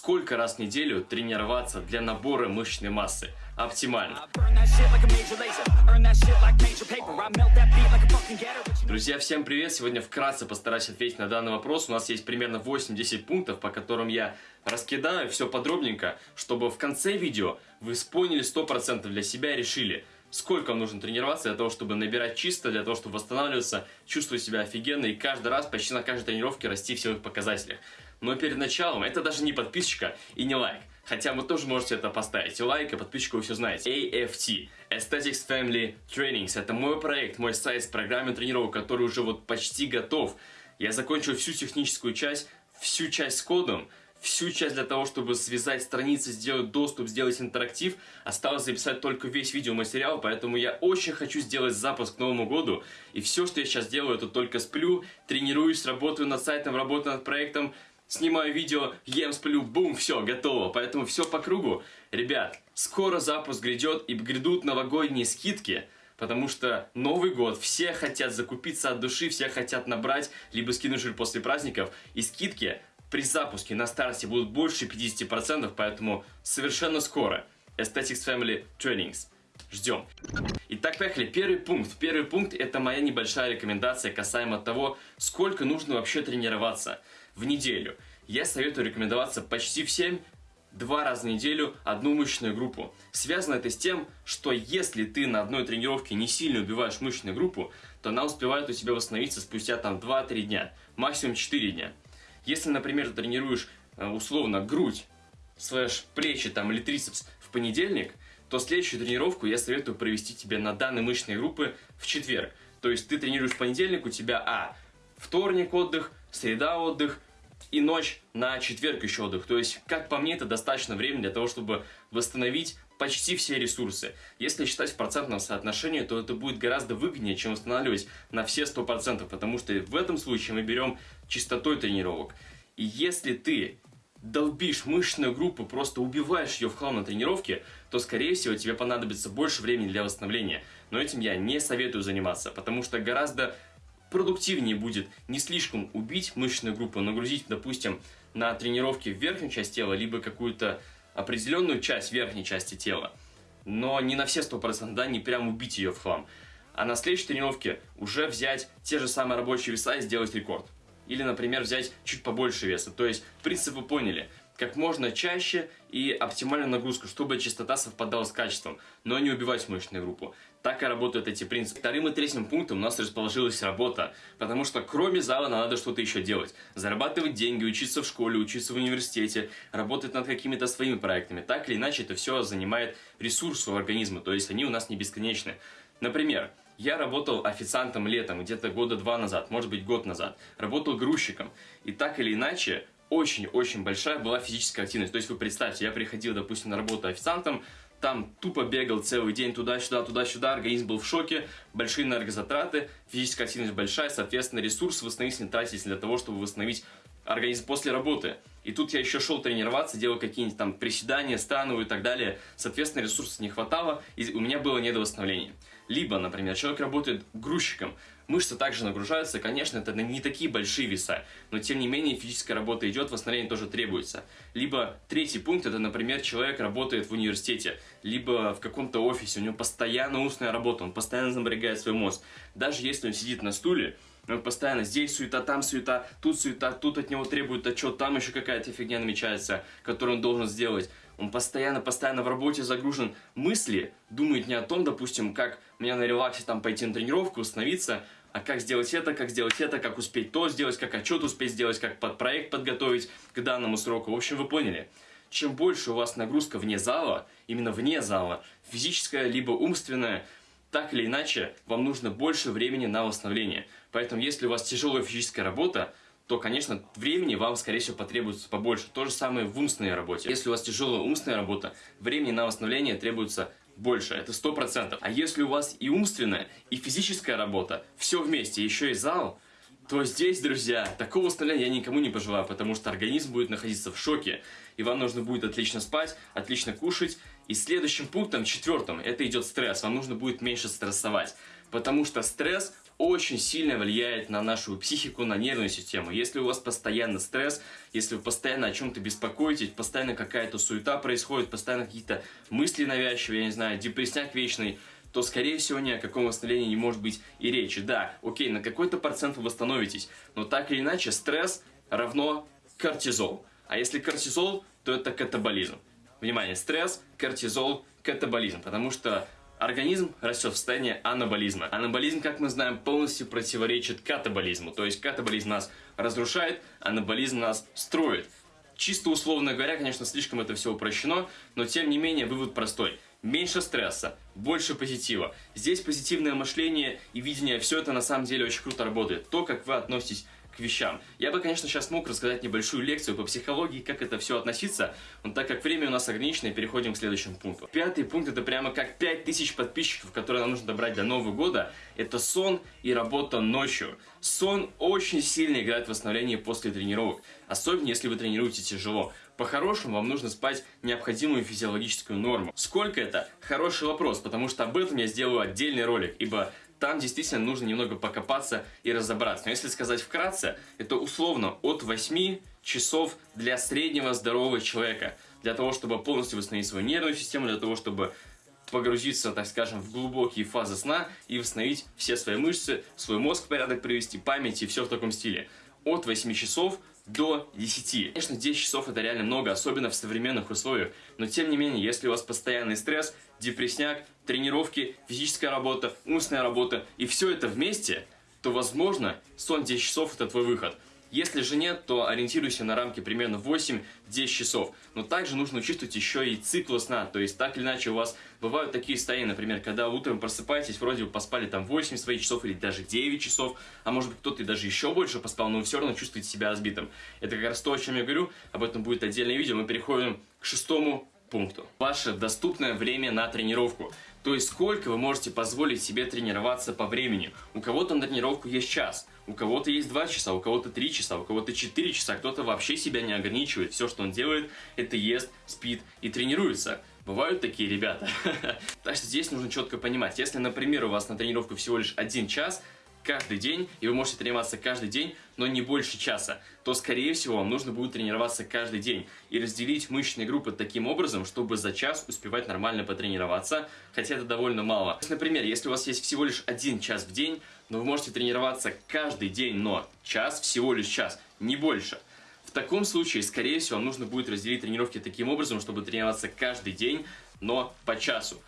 Сколько раз в неделю тренироваться для набора мышечной массы? Оптимально. Друзья, всем привет! Сегодня вкратце постараюсь ответить на данный вопрос. У нас есть примерно 8-10 пунктов, по которым я раскидаю все подробненько, чтобы в конце видео вы поняли 100% для себя и решили, сколько вам нужно тренироваться для того, чтобы набирать чисто, для того, чтобы восстанавливаться, чувствовать себя офигенно и каждый раз, почти на каждой тренировке расти в силовых показателях. Но перед началом, это даже не подписчика и не лайк. Хотя вы тоже можете это поставить. Лайк, и подписчику вы все знаете. AFT. Aesthetics Family Trainings. Это мой проект, мой сайт с программой тренировок, который уже вот почти готов. Я закончил всю техническую часть, всю часть с кодом, всю часть для того, чтобы связать страницы, сделать доступ, сделать интерактив. Осталось записать только весь видеоматериал, поэтому я очень хочу сделать запуск к Новому году. И все, что я сейчас делаю, это только сплю, тренируюсь, работаю над сайтом, работаю над проектом, снимаю видео, ем, сплю, бум, все, готово. Поэтому все по кругу. Ребят, скоро запуск грядет и грядут новогодние скидки. Потому что Новый год, все хотят закупиться от души, все хотят набрать, либо скинуть после праздников. И скидки при запуске на старте будут больше 50%, поэтому совершенно скоро. Aesthetics Family Trainings. Ждем. Итак, поехали. Первый пункт. Первый пункт это моя небольшая рекомендация касаемо того, сколько нужно вообще тренироваться в неделю. Я советую рекомендоваться почти всем два раза в неделю одну мышечную группу. Связано это с тем, что если ты на одной тренировке не сильно убиваешь мышечную группу, то она успевает у тебя восстановиться спустя там 2-3 дня, максимум 4 дня. Если, например, ты тренируешь э, условно грудь, слэш плечи там или трицепс в понедельник, то следующую тренировку я советую провести тебе на данной мышечной группы в четверг. То есть ты тренируешь в понедельник, у тебя а, вторник отдых, среда отдых, и ночь на четверг еще отдых. То есть, как по мне, это достаточно времени для того, чтобы восстановить почти все ресурсы. Если считать в процентном соотношении, то это будет гораздо выгоднее, чем восстанавливать на все 100%, потому что в этом случае мы берем частотой тренировок. И если ты долбишь мышечную группу, просто убиваешь ее в хлам на тренировке, то, скорее всего, тебе понадобится больше времени для восстановления. Но этим я не советую заниматься, потому что гораздо продуктивнее будет не слишком убить мышечную группу, нагрузить, допустим, на тренировки в верхнюю часть тела, либо какую-то определенную часть верхней части тела, но не на все 100%, да, не прям убить ее в хлам. А на следующей тренировке уже взять те же самые рабочие веса и сделать рекорд. Или, например, взять чуть побольше веса. То есть, принцип вы поняли как можно чаще и оптимальную нагрузку, чтобы частота совпадала с качеством, но не убивать мышечную группу. Так и работают эти принципы. Вторым и третьим пунктом у нас расположилась работа, потому что кроме зала надо что-то еще делать. Зарабатывать деньги, учиться в школе, учиться в университете, работать над какими-то своими проектами. Так или иначе это все занимает ресурс у организма, то есть они у нас не бесконечны. Например, я работал официантом летом, где-то года два назад, может быть год назад. Работал грузчиком. И так или иначе, очень-очень большая была физическая активность. То есть вы представьте, я приходил, допустим, на работу официантом, там тупо бегал целый день туда-сюда, туда-сюда, организм был в шоке, большие энергозатраты, физическая активность большая, соответственно, ресурс восстановительный тратить для того, чтобы восстановить организм после работы. И тут я еще шел тренироваться, делал какие-нибудь там приседания, становые и так далее. Соответственно, ресурсов не хватало, и у меня было недовосстановление. Либо, например, человек работает грузчиком, мышцы также нагружаются, конечно, это не такие большие веса, но тем не менее физическая работа идет, восстановление тоже требуется. Либо третий пункт, это, например, человек работает в университете, либо в каком-то офисе, у него постоянно устная работа, он постоянно напрягает свой мозг. Даже если он сидит на стуле, он постоянно здесь суета, там суета, тут суета, тут от него требуют отчет, там еще какая-то фигня намечается, которую он должен сделать. Он постоянно-постоянно в работе загружен. Мысли думает не о том, допустим, как мне на релаксе там пойти на тренировку, установиться, а как сделать это, как сделать это, как успеть то сделать, как отчет успеть сделать, как под проект подготовить к данному сроку. В общем, вы поняли. Чем больше у вас нагрузка вне зала, именно вне зала, физическая либо умственная, так или иначе, вам нужно больше времени на восстановление. Поэтому, если у вас тяжелая физическая работа, то, конечно, времени вам, скорее всего, потребуется побольше. То же самое в умственной работе. Если у вас тяжелая умственная работа, времени на восстановление требуется больше, это сто процентов. А если у вас и умственная, и физическая работа, все вместе, еще и зал, то здесь, друзья, такого восстановления я никому не пожелаю, потому что организм будет находиться в шоке, и вам нужно будет отлично спать, отлично кушать. И следующим пунктом, четвертым, это идет стресс. Вам нужно будет меньше стрессовать, потому что стресс очень сильно влияет на нашу психику, на нервную систему. Если у вас постоянно стресс, если вы постоянно о чем-то беспокоитесь, постоянно какая-то суета происходит, постоянно какие-то мысли навязчивые, я не знаю, депрессняк вечный, то, скорее всего, ни о каком восстановлении не может быть и речи. Да, окей, на какой-то процент вы восстановитесь, но так или иначе стресс равно кортизол. А если кортизол, то это катаболизм. Внимание, стресс, кортизол, катаболизм. Потому что Организм растет в состоянии анаболизма. Анаболизм, как мы знаем, полностью противоречит катаболизму. То есть катаболизм нас разрушает, анаболизм нас строит. Чисто условно говоря, конечно, слишком это все упрощено, но тем не менее вывод простой. Меньше стресса, больше позитива. Здесь позитивное мышление и видение, все это на самом деле очень круто работает. То, как вы относитесь вещам. Я бы, конечно, сейчас мог рассказать небольшую лекцию по психологии, как это все относиться, но так как время у нас ограничено, переходим к следующему пункту. Пятый пункт это прямо как 5000 подписчиков, которые нам нужно добрать до Нового года. Это сон и работа ночью. Сон очень сильно играет в восстановлении после тренировок, особенно если вы тренируете тяжело. По-хорошему, вам нужно спать необходимую физиологическую норму. Сколько это? Хороший вопрос, потому что об этом я сделаю отдельный ролик, ибо там действительно нужно немного покопаться и разобраться. Но если сказать вкратце, это условно от 8 часов для среднего здорового человека. Для того, чтобы полностью восстановить свою нервную систему, для того, чтобы погрузиться, так скажем, в глубокие фазы сна и восстановить все свои мышцы, свой мозг в порядок привести, память и все в таком стиле. От 8 часов до 10. Конечно, 10 часов это реально много, особенно в современных условиях, но тем не менее, если у вас постоянный стресс, депрессняк, тренировки, физическая работа, умственная работа и все это вместе, то возможно сон 10 часов это твой выход. Если же нет, то ориентируйся на рамки примерно 8-10 часов. Но также нужно учитывать еще и цикл сна. То есть так или иначе у вас бывают такие состояния, например, когда утром просыпаетесь, вроде бы поспали там 8 своих часов или даже 9 часов, а может быть кто-то даже еще больше поспал, но вы все равно чувствуете себя разбитым. Это как раз то, о чем я говорю, об этом будет отдельное видео. Мы переходим к шестому пункту. Ваше доступное время на тренировку. То есть сколько вы можете позволить себе тренироваться по времени. У кого-то на тренировку есть час, у кого-то есть 2 часа, у кого-то 3 часа, у кого-то 4 часа, кто-то вообще себя не ограничивает. Все, что он делает, это ест, спит и тренируется. Бывают такие ребята. Так что здесь нужно четко понимать, если, например, у вас на тренировку всего лишь один час, каждый день, и вы можете тренироваться каждый день, но не больше часа, то, скорее всего, вам нужно будет тренироваться каждый день и разделить мышечные группы таким образом, чтобы за час успевать нормально потренироваться, хотя это довольно мало. Например, если у вас есть всего лишь один час в день, но вы можете тренироваться каждый день, но час, всего лишь час, не больше. В таком случае, скорее всего, вам нужно будет разделить тренировки таким образом, чтобы тренироваться каждый день, но по часу.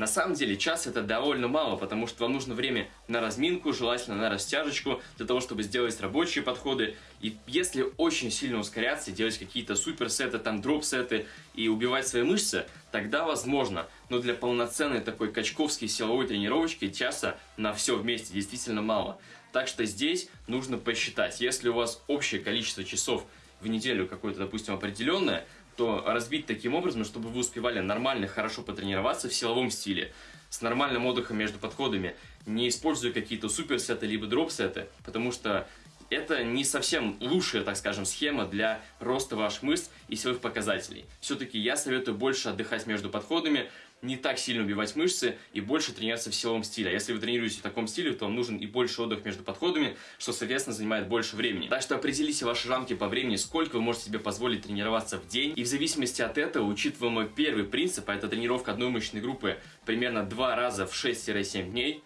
На самом деле час это довольно мало, потому что вам нужно время на разминку, желательно на растяжечку, для того, чтобы сделать рабочие подходы. И если очень сильно ускоряться, делать какие-то суперсеты, там дроп-сеты и убивать свои мышцы, тогда возможно. Но для полноценной такой качковской силовой тренировочки часа на все вместе действительно мало. Так что здесь нужно посчитать, если у вас общее количество часов в неделю какое-то, допустим, определенное, то разбить таким образом, чтобы вы успевали нормально, хорошо потренироваться в силовом стиле, с нормальным отдыхом между подходами, не используя какие-то суперсеты либо дроп-сеты, потому что это не совсем лучшая, так скажем, схема для роста ваших мышц и силовых показателей. Все-таки я советую больше отдыхать между подходами, не так сильно убивать мышцы и больше тренироваться в силовом стиле. А если вы тренируетесь в таком стиле, то вам нужен и больше отдых между подходами, что, соответственно, занимает больше времени. Так что определите ваши рамки по времени, сколько вы можете себе позволить тренироваться в день. И в зависимости от этого, учитывая мой первый принцип, а это тренировка одной мышечной группы примерно два раза в 6-7 дней,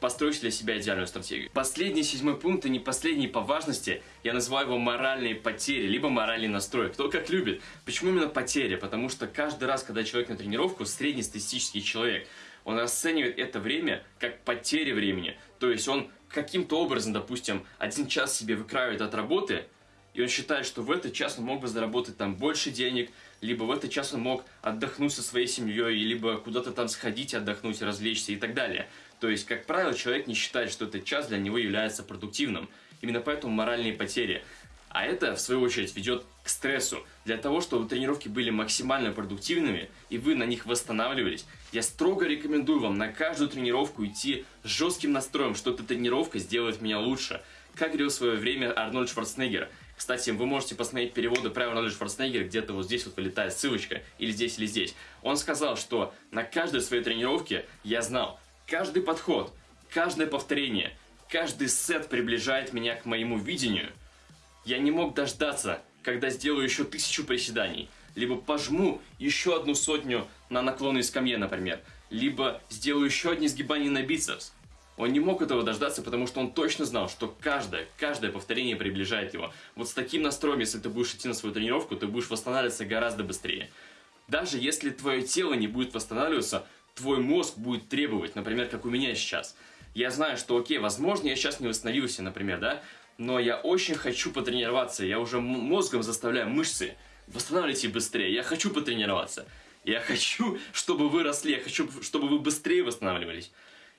постройте для себя идеальную стратегию. Последний седьмой пункт, и не последний по важности, я называю его моральные потери, либо моральный настрой. Кто как любит. Почему именно потери? Потому что каждый раз, когда человек на тренировку, среднестатистический человек, он расценивает это время как потери времени. То есть он каким-то образом, допустим, один час себе выкраивает от работы, и он считает, что в этот час он мог бы заработать там больше денег, либо в этот час он мог отдохнуть со своей семьей, либо куда-то там сходить, отдохнуть, развлечься и так далее. То есть, как правило, человек не считает, что этот час для него является продуктивным. Именно поэтому моральные потери. А это, в свою очередь, ведет к стрессу. Для того, чтобы тренировки были максимально продуктивными, и вы на них восстанавливались, я строго рекомендую вам на каждую тренировку идти с жестким настроем, что эта тренировка сделает меня лучше. Как говорил в свое время Арнольд Шварценеггер. Кстати, вы можете посмотреть переводы про Арнольда Шварценеггера, где-то вот здесь вот вылетает ссылочка, или здесь, или здесь. Он сказал, что на каждой своей тренировке я знал, каждый подход каждое повторение, каждый сет приближает меня к моему видению. Я не мог дождаться, когда сделаю еще тысячу приседаний, либо пожму еще одну сотню на наклонной скамье, например, либо сделаю еще одни сгибания на бицепс. Он не мог этого дождаться, потому что он точно знал, что каждое, каждое повторение приближает его. Вот с таким настроем, если ты будешь идти на свою тренировку, ты будешь восстанавливаться гораздо быстрее. Даже если твое тело не будет восстанавливаться, твой мозг будет требовать, например, как у меня сейчас. Я знаю, что окей, возможно, я сейчас не восстановился, например, да, но я очень хочу потренироваться, я уже мозгом заставляю мышцы, восстанавливайте быстрее, я хочу потренироваться. Я хочу, чтобы вы росли, я хочу, чтобы вы быстрее восстанавливались.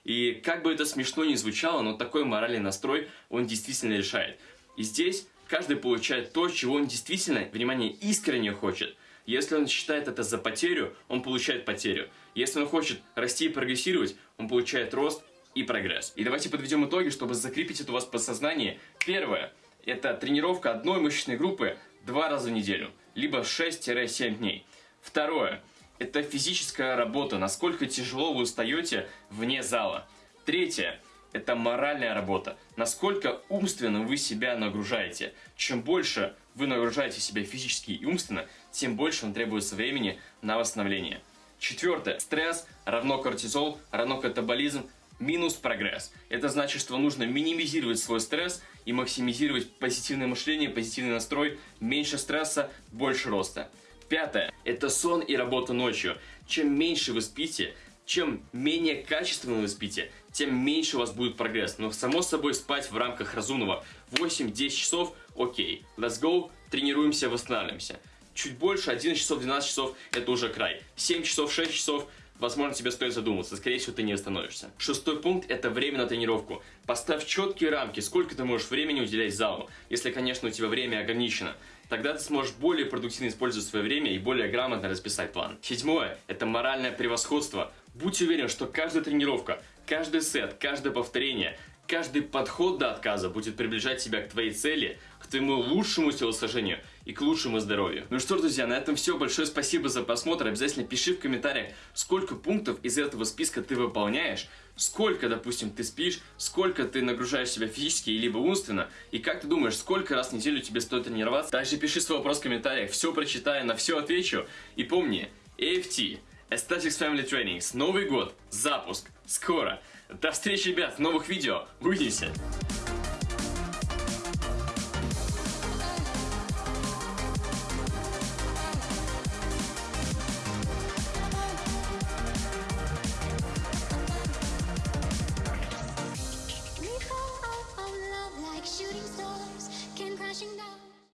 И как бы это смешно ни звучало, но такой моральный настрой, он действительно решает. И здесь каждый получает то, чего он действительно, внимание, искренне хочет. Если он считает это за потерю, он получает потерю. Если он хочет расти и прогрессировать, он получает рост и прогресс. И давайте подведем итоги, чтобы закрепить это у вас в подсознании. Первое – это тренировка одной мышечной группы два раза в неделю, либо 6-7 дней. Второе – это физическая работа, насколько тяжело вы устаете вне зала. Третье – это моральная работа, насколько умственно вы себя нагружаете. Чем больше вы нагружаете себя физически и умственно, тем больше вам требуется времени на восстановление. Четвертое. Стресс равно кортизол, равно катаболизм, минус прогресс. Это значит, что нужно минимизировать свой стресс и максимизировать позитивное мышление, позитивный настрой, меньше стресса, больше роста. Пятое. Это сон и работа ночью. Чем меньше вы спите, чем менее качественно вы спите, тем меньше у вас будет прогресс. Но само собой спать в рамках разумного 8-10 часов, окей, let's go, тренируемся, восстанавливаемся. Чуть больше, 11 часов, 12 часов, это уже край. 7 часов, 6 часов, возможно, тебе стоит задуматься. Скорее всего, ты не остановишься. Шестой пункт – это время на тренировку. Поставь четкие рамки, сколько ты можешь времени уделять залу, если, конечно, у тебя время ограничено. Тогда ты сможешь более продуктивно использовать свое время и более грамотно расписать план. Седьмое – это моральное превосходство. Будь уверен, что каждая тренировка, каждый сет, каждое повторение, каждый подход до отказа будет приближать тебя к твоей цели, к твоему лучшему телосложению и к лучшему здоровью. Ну что друзья, на этом все. Большое спасибо за просмотр. Обязательно пиши в комментариях, сколько пунктов из этого списка ты выполняешь, сколько, допустим, ты спишь, сколько ты нагружаешь себя физически либо умственно, и как ты думаешь, сколько раз в неделю тебе стоит тренироваться. Также пиши свой вопрос в комментариях, все прочитаю, на все отвечу. И помни, AFT, Aesthetics Family Trainings, Новый год, запуск, скоро. До встречи, ребят, в новых видео. Увидимся!